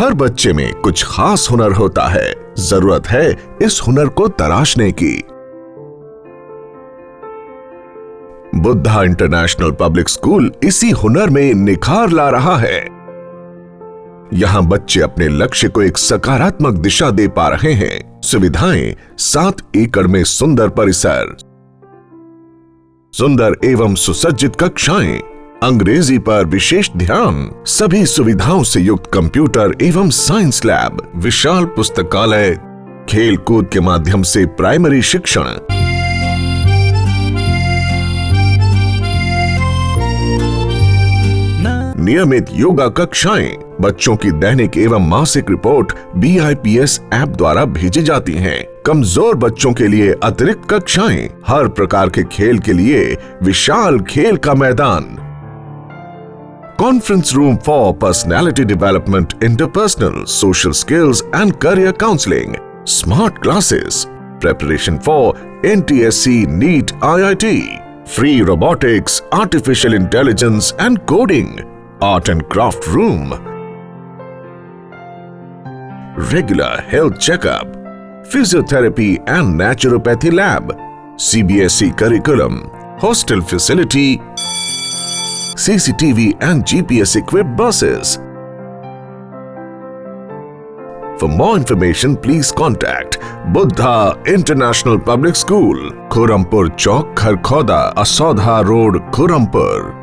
हर बच्चे में कुछ खास हुनर होता है। ज़रूरत है इस हुनर को तराशने की। बुद्धा इंटरनेशनल पब्लिक स्कूल इसी हुनर में निखार ला रहा है। यहाँ बच्चे अपने लक्ष्य को एक सकारात्मक दिशा दे पा रहे हैं। सुविधाएँ सात एकड़ में सुंदर परिसर, सुंदर एवं सुसज्जित कक्षाएँ अंग्रेज़ी पर विशेष ध्यान। सभी सुविधाओं से युक्त कंप्यूटर एवं साइंस लैब, विशाल पुस्तकालय खेल कूद के माध्यम से प्राइमरी शिक्षण। नियमित योगा कक्षाएँ, बच्चों की दैनिक एवं मासिक रिपोर्ट बीआईपीएस ऐप द्वारा भेजी जाती हैं। कमज़ोर बच्चों के लिए अतिरिक्त कक्षाएँ, हर प्रकार के खेल के लिए विशाल खेल का मैदान। conference room for personality development, interpersonal, social skills and career counseling, smart classes, preparation for NTSC, NEET, IIT, free robotics, artificial intelligence and coding, art and craft room, regular health checkup, physiotherapy and naturopathy lab, CBSE curriculum, hostel facility CCTV and GPS equipped buses. For more information, please contact Buddha International Public School, Khurampur Chowk, Kharkhoda, Asodha Road, Khurampur.